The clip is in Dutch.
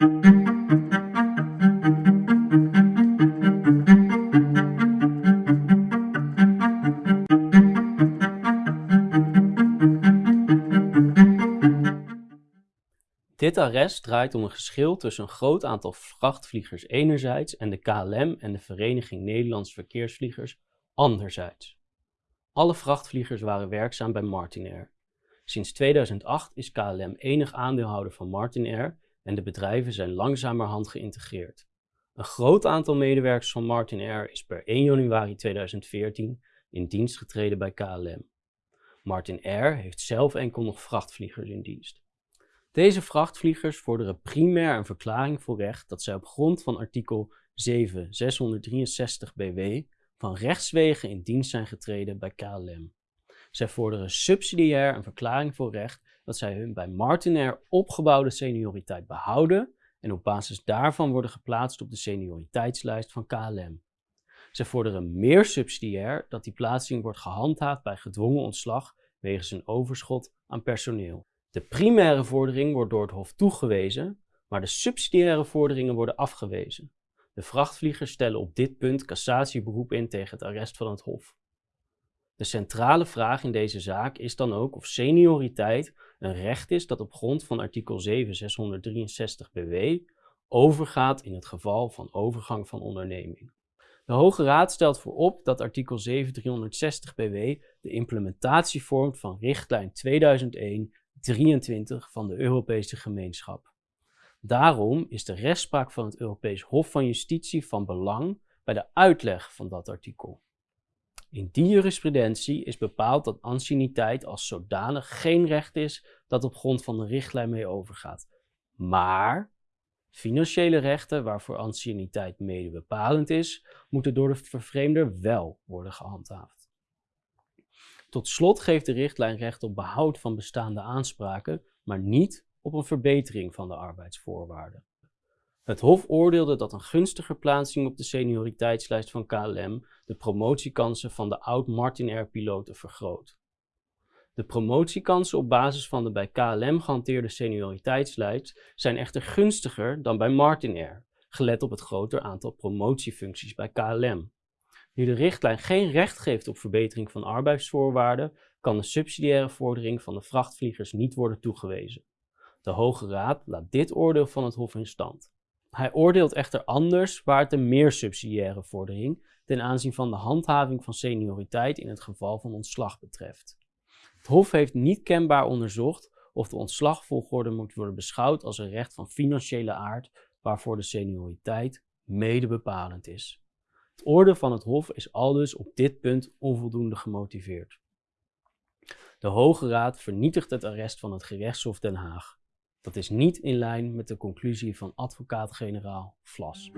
Dit arrest draait om een geschil tussen een groot aantal vrachtvliegers enerzijds en de KLM en de Vereniging Nederlands Verkeersvliegers anderzijds. Alle vrachtvliegers waren werkzaam bij Martinair. Sinds 2008 is KLM enig aandeelhouder van Martinair en de bedrijven zijn langzamerhand geïntegreerd. Een groot aantal medewerkers van Martinair is per 1 januari 2014 in dienst getreden bij KLM. Martinair heeft zelf enkel nog vrachtvliegers in dienst. Deze vrachtvliegers vorderen primair een verklaring voor recht dat zij op grond van artikel 7663 BW van rechtswegen in dienst zijn getreden bij KLM. Zij vorderen subsidiair een verklaring voor recht dat zij hun bij Martinair opgebouwde senioriteit behouden en op basis daarvan worden geplaatst op de senioriteitslijst van KLM. Zij vorderen meer subsidiair dat die plaatsing wordt gehandhaafd bij gedwongen ontslag wegens een overschot aan personeel. De primaire vordering wordt door het Hof toegewezen, maar de subsidiaire vorderingen worden afgewezen. De vrachtvliegers stellen op dit punt cassatieberoep in tegen het arrest van het Hof. De centrale vraag in deze zaak is dan ook of senioriteit een recht is dat op grond van artikel 7663 BW overgaat in het geval van overgang van onderneming. De Hoge Raad stelt voorop dat artikel 7360 BW de implementatie vormt van richtlijn 2001 23 van de Europese gemeenschap. Daarom is de rechtspraak van het Europees Hof van Justitie van belang bij de uitleg van dat artikel. In die jurisprudentie is bepaald dat anciëniteit als zodanig geen recht is dat op grond van de richtlijn mee overgaat. Maar financiële rechten waarvoor anciëniteit mede bepalend is, moeten door de vervreemder wel worden gehandhaafd. Tot slot geeft de richtlijn recht op behoud van bestaande aanspraken, maar niet op een verbetering van de arbeidsvoorwaarden. Het Hof oordeelde dat een gunstige plaatsing op de senioriteitslijst van KLM de promotiekansen van de oud-Martin-Air-piloten vergroot. De promotiekansen op basis van de bij KLM gehanteerde senioriteitslijst zijn echter gunstiger dan bij Martin Air, gelet op het groter aantal promotiefuncties bij KLM. Nu de richtlijn geen recht geeft op verbetering van arbeidsvoorwaarden, kan de subsidiaire vordering van de vrachtvliegers niet worden toegewezen. De Hoge Raad laat dit oordeel van het Hof in stand. Hij oordeelt echter anders waar het een meer subsidiaire vordering ten aanzien van de handhaving van senioriteit in het geval van ontslag betreft. Het Hof heeft niet kenbaar onderzocht of de ontslagvolgorde moet worden beschouwd als een recht van financiële aard waarvoor de senioriteit mede bepalend is. Het oordeel van het Hof is aldus op dit punt onvoldoende gemotiveerd. De Hoge Raad vernietigt het arrest van het gerechtshof Den Haag. Dat is niet in lijn met de conclusie van advocaat-generaal Vlas.